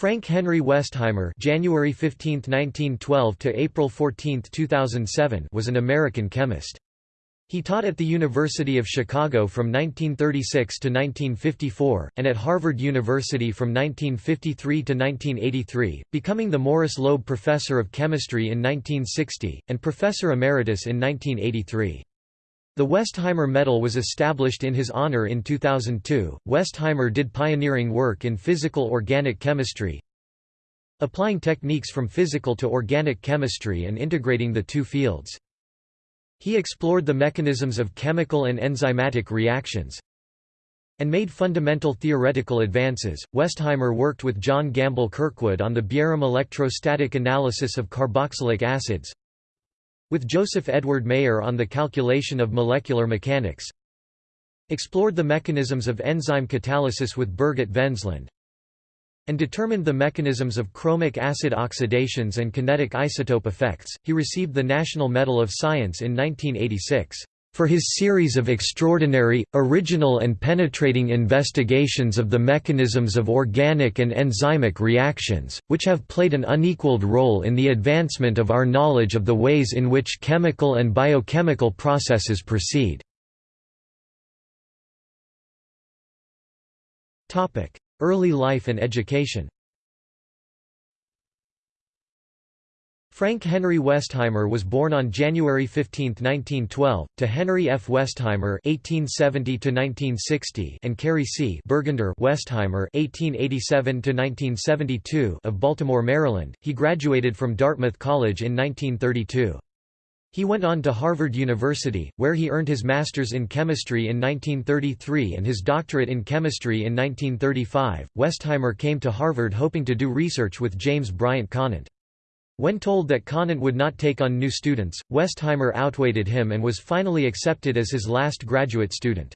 Frank Henry Westheimer (January 15, 1912 to April 14, 2007) was an American chemist. He taught at the University of Chicago from 1936 to 1954, and at Harvard University from 1953 to 1983, becoming the Morris Loeb Professor of Chemistry in 1960, and Professor Emeritus in 1983. The Westheimer Medal was established in his honor in 2002. Westheimer did pioneering work in physical organic chemistry, applying techniques from physical to organic chemistry and integrating the two fields. He explored the mechanisms of chemical and enzymatic reactions and made fundamental theoretical advances. Westheimer worked with John Gamble Kirkwood on the Bjerrum electrostatic analysis of carboxylic acids, with Joseph Edward Mayer on the calculation of molecular mechanics explored the mechanisms of enzyme catalysis with Birgit Vennesland and determined the mechanisms of chromic acid oxidations and kinetic isotope effects. He received the National Medal of Science in 1986 for his series of extraordinary, original and penetrating investigations of the mechanisms of organic and enzymic reactions, which have played an unequaled role in the advancement of our knowledge of the ways in which chemical and biochemical processes proceed. Early life and education Frank Henry Westheimer was born on January 15, 1912, to Henry F. Westheimer (1870–1960) and Carrie C. Burgunder Westheimer (1887–1972) of Baltimore, Maryland. He graduated from Dartmouth College in 1932. He went on to Harvard University, where he earned his master's in chemistry in 1933 and his doctorate in chemistry in 1935. Westheimer came to Harvard hoping to do research with James Bryant Conant. When told that Conant would not take on new students, Westheimer outweighted him and was finally accepted as his last graduate student.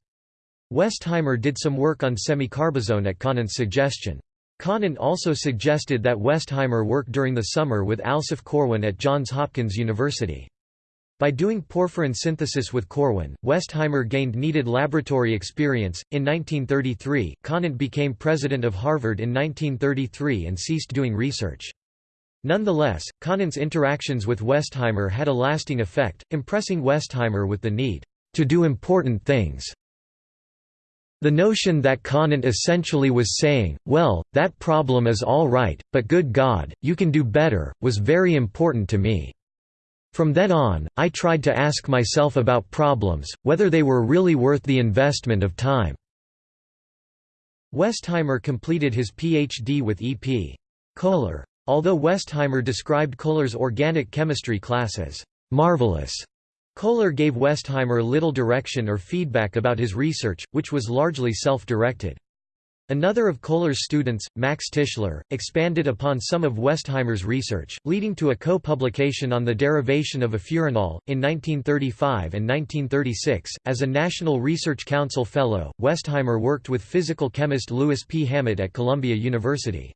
Westheimer did some work on semicarbazone at Conant's suggestion. Conant also suggested that Westheimer work during the summer with Alsoph Corwin at Johns Hopkins University. By doing porphyrin synthesis with Corwin, Westheimer gained needed laboratory experience. In 1933, Conant became president of Harvard in 1933 and ceased doing research. Nonetheless, Conant's interactions with Westheimer had a lasting effect, impressing Westheimer with the need to do important things. The notion that Conant essentially was saying, well, that problem is all right, but good God, you can do better, was very important to me. From then on, I tried to ask myself about problems, whether they were really worth the investment of time." Westheimer completed his Ph.D. with E.P. Kohler. Although Westheimer described Kohler's organic chemistry class as marvelous, Kohler gave Westheimer little direction or feedback about his research, which was largely self-directed. Another of Kohler's students, Max Tischler, expanded upon some of Westheimer's research, leading to a co-publication on the derivation of afuranol. In 1935 and 1936, as a National Research Council Fellow, Westheimer worked with physical chemist Louis P. Hammett at Columbia University.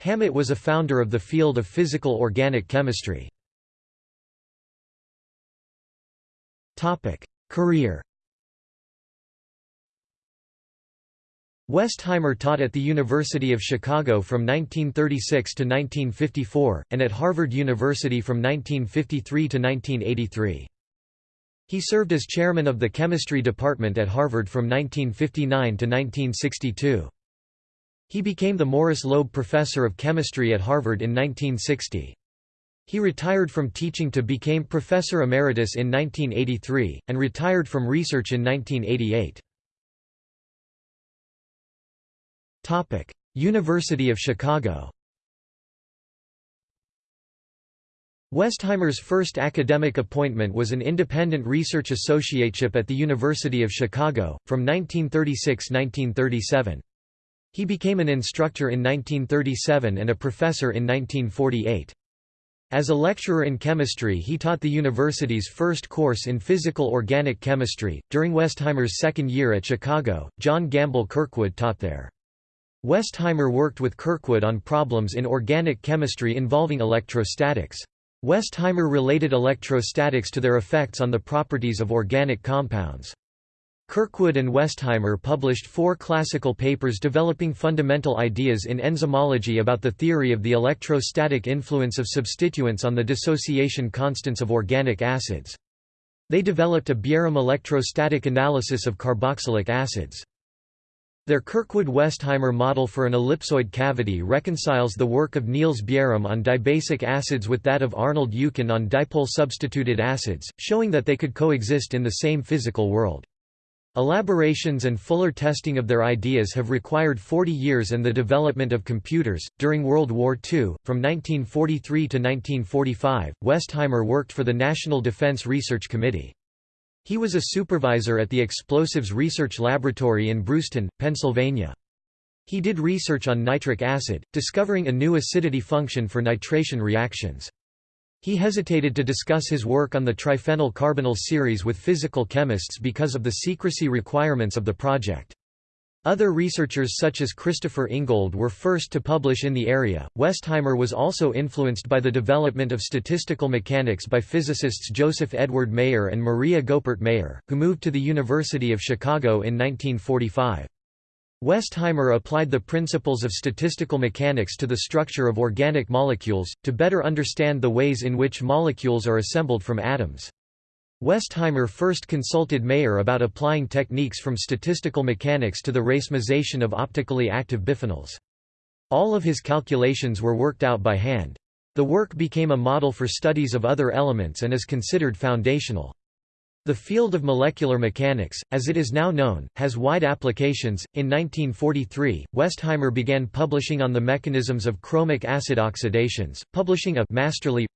Hammett was a founder of the field of physical organic chemistry. Career Westheimer taught at the University of Chicago from 1936 to 1954, and at Harvard University from 1953 to 1983. He served as chairman of the chemistry department at Harvard from 1959 to 1962. He became the Morris Loeb Professor of Chemistry at Harvard in 1960. He retired from teaching to became Professor Emeritus in 1983, and retired from research in 1988. University of Chicago Westheimer's first academic appointment was an independent research associateship at the University of Chicago, from 1936–1937. He became an instructor in 1937 and a professor in 1948. As a lecturer in chemistry, he taught the university's first course in physical organic chemistry. During Westheimer's second year at Chicago, John Gamble Kirkwood taught there. Westheimer worked with Kirkwood on problems in organic chemistry involving electrostatics. Westheimer related electrostatics to their effects on the properties of organic compounds. Kirkwood and Westheimer published four classical papers developing fundamental ideas in enzymology about the theory of the electrostatic influence of substituents on the dissociation constants of organic acids. They developed a Bjerrum electrostatic analysis of carboxylic acids. Their Kirkwood-Westheimer model for an ellipsoid cavity reconciles the work of Niels Bjerrum on dibasic acids with that of Arnold Eucken on dipole-substituted acids, showing that they could coexist in the same physical world. Elaborations and fuller testing of their ideas have required 40 years and the development of computers. During World War II, from 1943 to 1945, Westheimer worked for the National Defense Research Committee. He was a supervisor at the Explosives Research Laboratory in Bruceton, Pennsylvania. He did research on nitric acid, discovering a new acidity function for nitration reactions. He hesitated to discuss his work on the triphenylcarbinol series with physical chemists because of the secrecy requirements of the project. Other researchers such as Christopher Ingold were first to publish in the area. Westheimer was also influenced by the development of statistical mechanics by physicists Joseph Edward Mayer and Maria Goeppert Mayer, who moved to the University of Chicago in 1945. Westheimer applied the principles of statistical mechanics to the structure of organic molecules, to better understand the ways in which molecules are assembled from atoms. Westheimer first consulted Mayer about applying techniques from statistical mechanics to the racemization of optically active biphenyls. All of his calculations were worked out by hand. The work became a model for studies of other elements and is considered foundational. The field of molecular mechanics, as it is now known, has wide applications. In 1943, Westheimer began publishing on the mechanisms of chromic acid oxidations, publishing a masterly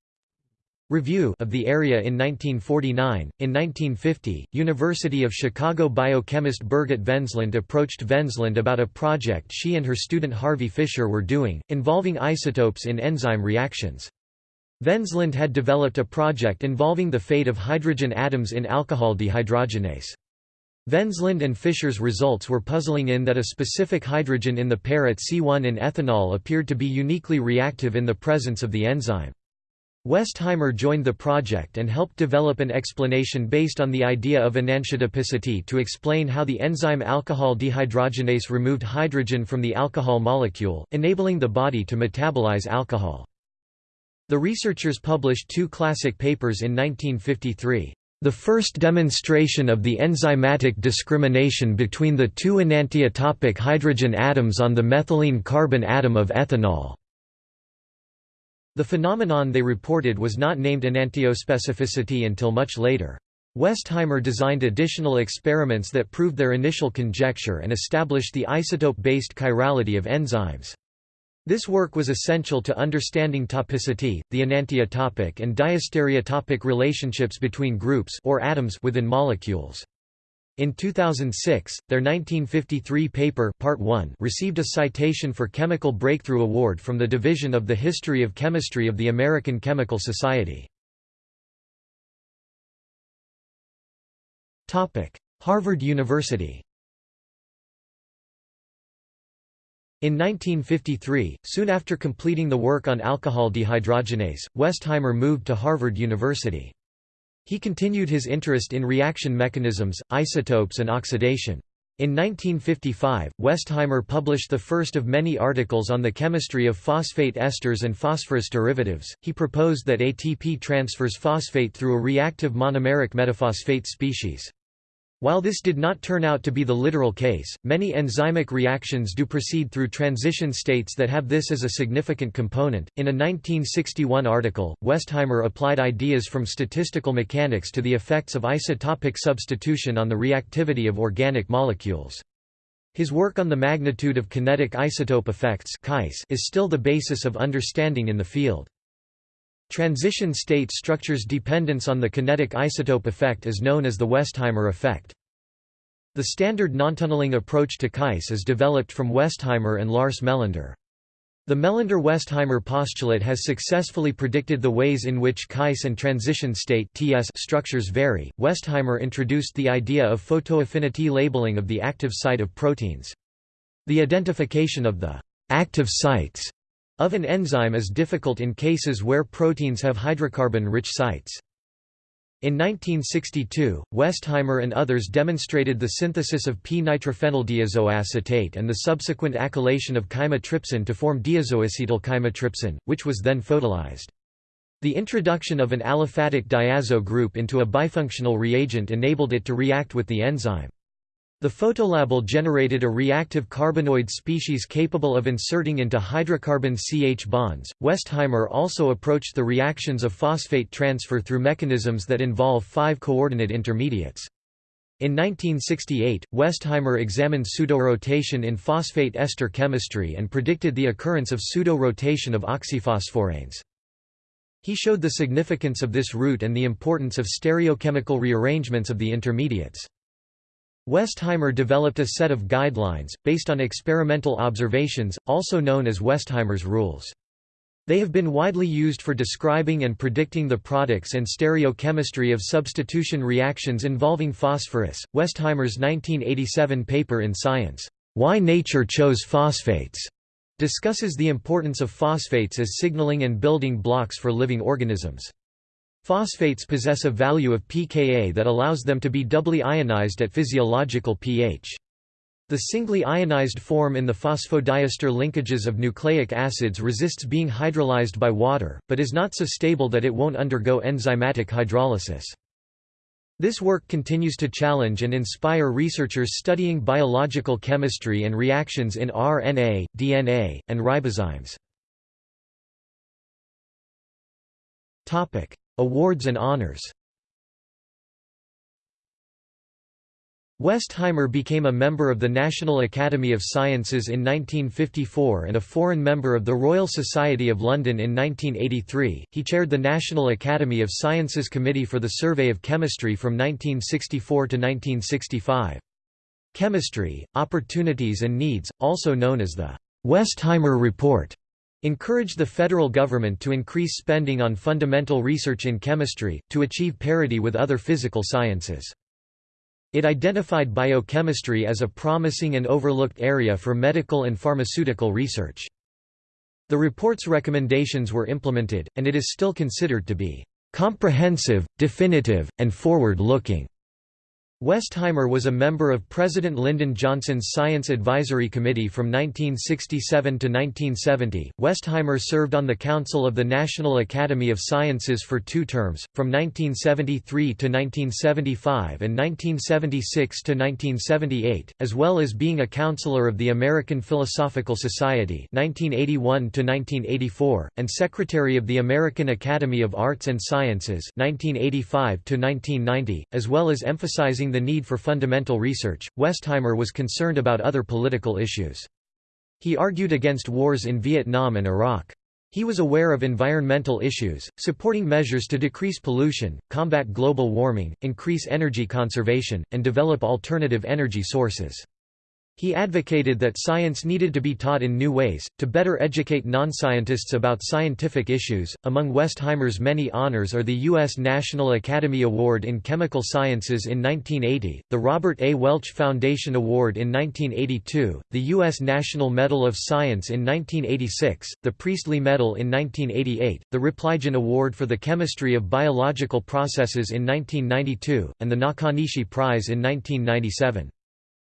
review of the area in 1949. In 1950, University of Chicago biochemist Birgit Vennesland approached Vennesland about a project she and her student Harvey Fisher were doing, involving isotopes in enzyme reactions. Vennesland had developed a project involving the fate of hydrogen atoms in alcohol dehydrogenase. Vennesland and Fisher's results were puzzling in that a specific hydrogen in the pair at C1 in ethanol appeared to be uniquely reactive in the presence of the enzyme. Westheimer joined the project and helped develop an explanation based on the idea of enantiotopicity to explain how the enzyme alcohol dehydrogenase removed hydrogen from the alcohol molecule, enabling the body to metabolize alcohol. The researchers published two classic papers in 1953. The first demonstration of the enzymatic discrimination between the two enantiotopic hydrogen atoms on the methylene carbon atom of ethanol. The phenomenon they reported was not named enantiospecificity until much later. Westheimer designed additional experiments that proved their initial conjecture and established the isotope-based chirality of enzymes. This work was essential to understanding topicity, the enantiotopic and diastereotopic relationships between groups or atoms within molecules. In 2006, their 1953 paper Part 1 received a citation for Chemical Breakthrough Award from the Division of the History of Chemistry of the American Chemical Society. Harvard University In 1953, soon after completing the work on alcohol dehydrogenase, Westheimer moved to Harvard University. He continued his interest in reaction mechanisms, isotopes and oxidation. In 1955, Westheimer published the first of many articles on the chemistry of phosphate esters and phosphorus derivatives. He proposed that ATP transfers phosphate through a reactive monomeric metaphosphate species. While this did not turn out to be the literal case, many enzymic reactions do proceed through transition states that have this as a significant component. In a 1961 article, Westheimer applied ideas from statistical mechanics to the effects of isotopic substitution on the reactivity of organic molecules. His work on the magnitude of kinetic isotope effects is still the basis of understanding in the field. Transition state structures dependence on the kinetic isotope effect is known as the Westheimer effect. The standard nontunneling approach to KIEs is developed from Westheimer and Lars Melander. The Melander-Westheimer postulate has successfully predicted the ways in which KIEs and transition state (TS) structures vary. Westheimer introduced the idea of photoaffinity labeling of the active site of proteins. The identification of the active sites of an enzyme is difficult in cases where proteins have hydrocarbon-rich sites. In 1962, Westheimer and others demonstrated the synthesis of p-nitrophenyldiazoacetate and the subsequent acylation of chymotrypsin to form diazoacetyl chymotrypsin, which was then photolysed. The introduction of an aliphatic diazo group into a bifunctional reagent enabled it to react with the enzyme. The photolabel generated a reactive carbenoid species capable of inserting into hydrocarbon CH bonds. Westheimer also approached the reactions of phosphate transfer through mechanisms that involve five coordinate intermediates. In 1968, Westheimer examined pseudorotation in phosphate ester chemistry and predicted the occurrence of pseudo-rotation of oxyphosphoranes. He showed the significance of this route and the importance of stereochemical rearrangements of the intermediates. Westheimer developed a set of guidelines, based on experimental observations, also known as Westheimer's rules. They have been widely used for describing and predicting the products and stereochemistry of substitution reactions involving phosphorus. Westheimer's 1987 paper in Science, Why Nature Chose Phosphates, discusses the importance of phosphates as signaling and building blocks for living organisms. Phosphates possess a value of pKa that allows them to be doubly ionized at physiological pH. The singly ionized form in the phosphodiester linkages of nucleic acids resists being hydrolyzed by water, but is not so stable that it won't undergo enzymatic hydrolysis. This work continues to challenge and inspire researchers studying biological chemistry and reactions in RNA, DNA, and ribozymes. Awards and honors Westheimer became a member of the National Academy of Sciences in 1954 and a foreign member of the Royal Society of London in 1983. He chaired the National Academy of Sciences Committee for the Survey of Chemistry from 1964 to 1965. Chemistry, Opportunities and Needs, also known as the Westheimer Report, encouraged the federal government to increase spending on fundamental research in chemistry, to achieve parity with other physical sciences. It identified biochemistry as a promising and overlooked area for medical and pharmaceutical research. The report's recommendations were implemented, and it is still considered to be comprehensive, definitive, and forward-looking. Westheimer was a member of President Lyndon Johnson's Science Advisory Committee from 1967 to 1970. Westheimer served on the Council of the National Academy of Sciences for two terms, from 1973 to 1975 and 1976 to 1978, as well as being a counselor of the American Philosophical Society 1981 to 1984, and Secretary of the American Academy of Arts and Sciences 1985 to 1990, as well as emphasizing the need for fundamental research, Westheimer was concerned about other political issues. He argued against wars in Vietnam and Iraq. He was aware of environmental issues, supporting measures to decrease pollution, combat global warming, increase energy conservation, and develop alternative energy sources. He advocated that science needed to be taught in new ways, to better educate non-scientists about scientific issues. Among Westheimer's many honors are the U.S. National Academy Award in Chemical Sciences in 1980, the Robert A. Welch Foundation Award in 1982, the U.S. National Medal of Science in 1986, the Priestley Medal in 1988, the Repligen Award for the Chemistry of Biological Processes in 1992, and the Nakanishi Prize in 1997.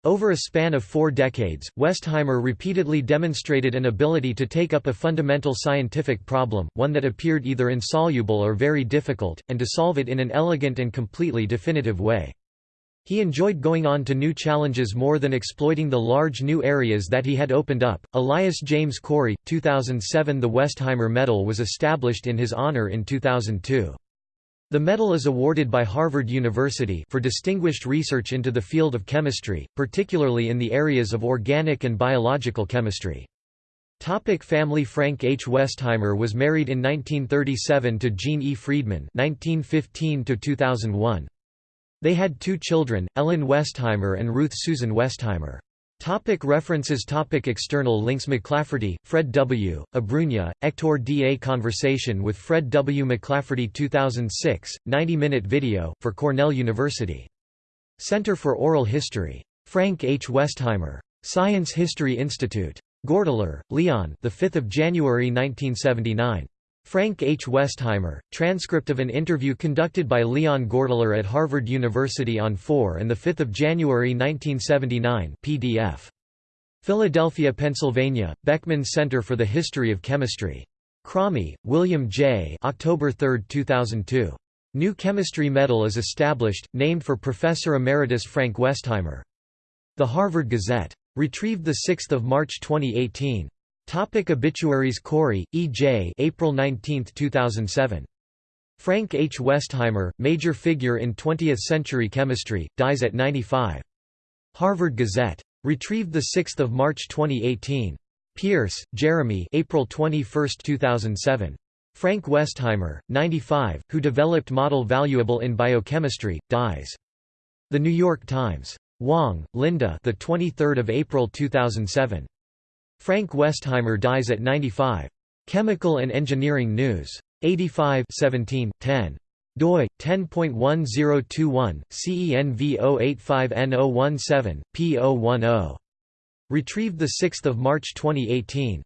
Over a span of four decades, Westheimer repeatedly demonstrated an ability to take up a fundamental scientific problem, one that appeared either insoluble or very difficult, and to solve it in an elegant and completely definitive way. He enjoyed going on to new challenges more than exploiting the large new areas that he had opened up. Elias James Corey, 2007 The Westheimer Medal was established in his honor in 2002. The medal is awarded by Harvard University for distinguished research into the field of chemistry, particularly in the areas of organic and biological chemistry. Topic family Frank H. Westheimer was married in 1937 to Jean E. Friedman 1915 They had two children, Ellen Westheimer and Ruth Susan Westheimer. Topic references Topic External links McLafferty, Fred W., Abruña, Hector D. A Conversation with Fred W. McLafferty 2006, 90-minute video, for Cornell University. Center for Oral History. Frank H. Westheimer. Science History Institute. Gortler, Leon the 5th of January 1979. Frank H. Westheimer, transcript of an interview conducted by Leon Gortler at Harvard University on 4 and 5 January 1979 PDF. Philadelphia, Pennsylvania, Beckman Center for the History of Chemistry. Cromie, William J. October 3, 2002. New Chemistry Medal is established, named for Professor Emeritus Frank Westheimer. The Harvard Gazette. Retrieved 6 March 2018. Topic obituaries Corey, E. J. April 19, 2007. Frank H. Westheimer, major figure in 20th-century chemistry, dies at 95. Harvard Gazette. Retrieved 6 March 2018. Pearce, Jeremy April 21, 2007. Frank Westheimer, 95, who developed model valuable in biochemistry, dies. The New York Times. Wang, Linda the 23rd of April 2007. Frank Westheimer dies at 95. Chemical and Engineering News. 85 17, 10 doi 10.1021 CENV 085N017 P010 retrieved the 6th of March 2018